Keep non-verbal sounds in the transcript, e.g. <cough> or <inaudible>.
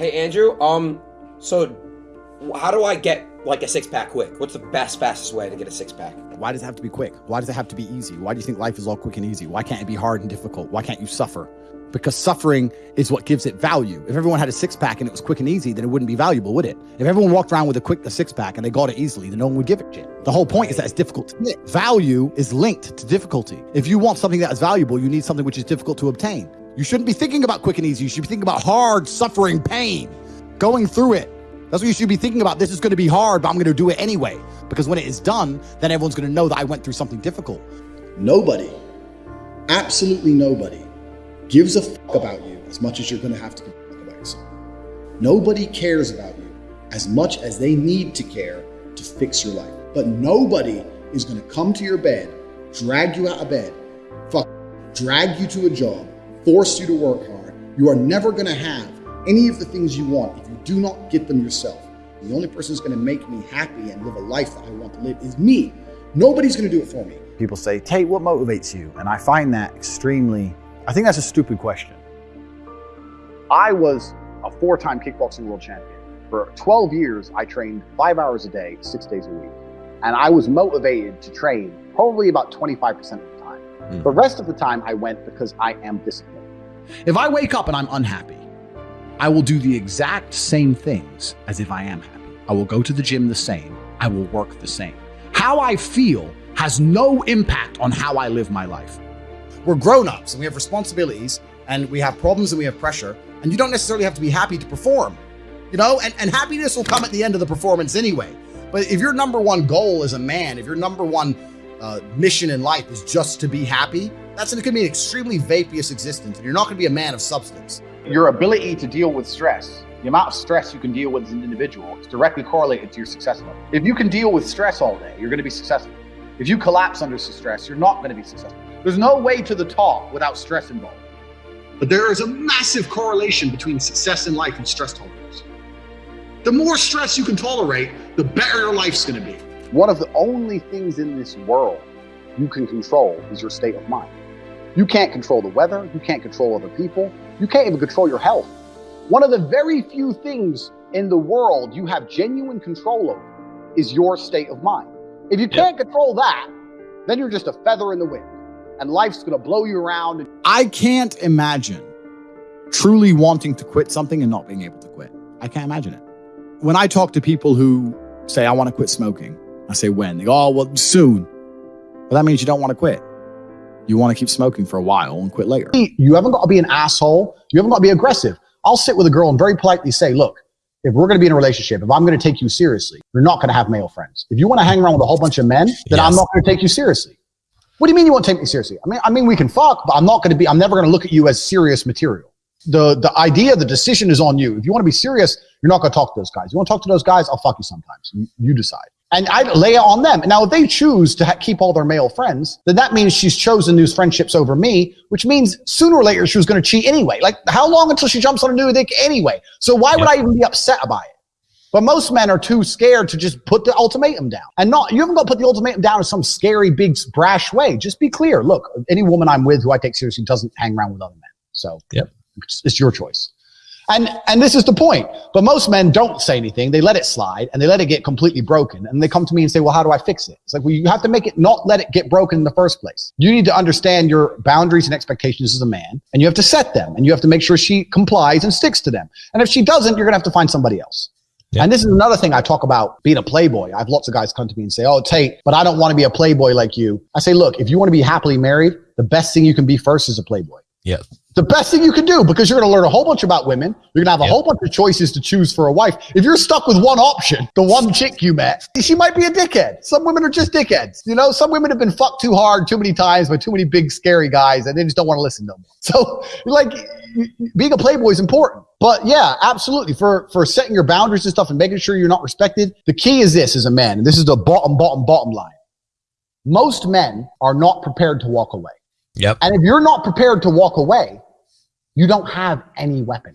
Hey Andrew, um, so how do I get like a six pack quick? What's the best, fastest way to get a six pack? Why does it have to be quick? Why does it have to be easy? Why do you think life is all quick and easy? Why can't it be hard and difficult? Why can't you suffer? Because suffering is what gives it value. If everyone had a six pack and it was quick and easy, then it wouldn't be valuable, would it? If everyone walked around with a quick a six pack and they got it easily, then no one would give a shit. The whole point is that it's difficult to get. Value is linked to difficulty. If you want something that is valuable, you need something which is difficult to obtain. You shouldn't be thinking about quick and easy. You should be thinking about hard, suffering, pain, going through it. That's what you should be thinking about. This is going to be hard, but I'm going to do it anyway. Because when it is done, then everyone's going to know that I went through something difficult. Nobody, absolutely nobody, gives a fuck about you as much as you're going to have to give a fuck about yourself. Nobody cares about you as much as they need to care to fix your life. But nobody is going to come to your bed, drag you out of bed, fuck, drag you to a job, force you to work hard. You are never going to have any of the things you want if you do not get them yourself. The only person who's going to make me happy and live a life that I want to live is me. Nobody's going to do it for me. People say, Tate, what motivates you? And I find that extremely, I think that's a stupid question. I was a four time kickboxing world champion. For 12 years, I trained five hours a day, six days a week. And I was motivated to train probably about 25% of the time. Mm. The rest of the time, I went because I am disciplined. If I wake up and I'm unhappy, I will do the exact same things as if I am happy. I will go to the gym the same. I will work the same. How I feel has no impact on how I live my life. We're grown ups and we have responsibilities and we have problems and we have pressure. And you don't necessarily have to be happy to perform, you know, and, and happiness will come at the end of the performance anyway. But if your number one goal as a man, if your number one uh, mission in life is just to be happy, that's going to be an extremely vaporous existence and you're not going to be a man of substance your ability to deal with stress, the amount of stress you can deal with as an individual is directly correlated to your success level. If you can deal with stress all day, you're going to be successful. If you collapse under stress, you're not going to be successful. There's no way to the top without stress involved. But there is a massive correlation between success in life and stress tolerance. The more stress you can tolerate, the better your life's going to be. One of the only things in this world you can control is your state of mind. You can't control the weather. You can't control other people. You can't even control your health. One of the very few things in the world you have genuine control over is your state of mind. If you can't yep. control that, then you're just a feather in the wind and life's going to blow you around. I can't imagine truly wanting to quit something and not being able to quit. I can't imagine it. When I talk to people who say, I want to quit smoking, I say, when? They go, oh, well, soon. But that means you don't want to quit you want to keep smoking for a while and quit later. You haven't got to be an asshole. You haven't got to be aggressive. I'll sit with a girl and very politely say, look, if we're going to be in a relationship, if I'm going to take you seriously, you're not going to have male friends. If you want to hang around with a whole bunch of men, then yes. I'm not going to take you seriously. What do you mean you won't take me seriously? I mean, I mean, we can fuck, but I'm not going to be, I'm never going to look at you as serious material. The, the idea, the decision is on you. If you want to be serious, you're not going to talk to those guys. You want to talk to those guys? I'll fuck you sometimes. You, you decide and I lay it on them. Now, if they choose to ha- keep all their male friends, then that means she's chosen these friendships over me, which means sooner or later she was going to cheat anyway. Like, how long until she jumps on a new dick anyway? So why would I even be upset about it? But most men are too scared to just put the ultimatum down. And not, you haven't got to put the ultimatum down in some scary, big, brash way. Just be clear. Look, any woman I'm with who I take seriously doesn't hang around with other men. So yep. it's, it's your choice. And, and this is the point. But most men don't say anything. They let it slide and they let it get completely broken. And they come to me and say, well, how do I fix it? It's like, well, you have to make it not let it get broken in the first place. You need to understand your boundaries and expectations as a man and you have to set them and you have to make sure she complies and sticks to them. And if she doesn't, you're going to have to find somebody else. Yeah. And this is another thing I talk about being a playboy. I have lots of guys come to me and say, Oh, Tate, but I don't want to be a playboy like you. I say, look, if you want to be happily married, the best thing you can be first is a playboy. Yeah the best thing you can do because you're going to learn a whole bunch about women. You're going to have a yep. whole bunch of choices to choose for a wife. If you're stuck with one option, the one chick you met, she might be a dickhead. Some women are just dickheads. You know, some women have been fucked too hard too many times by too many big scary guys and they just don't want to listen no more. <laughs> So like being a playboy is important. But yeah, absolutely. For for setting your boundaries and stuff and making sure you're not respected, the key is this as a man, and this is the bottom, bottom, bottom line. Most men are not prepared to walk away. Yep. And if you're not prepared to walk away, you don't have any weapon.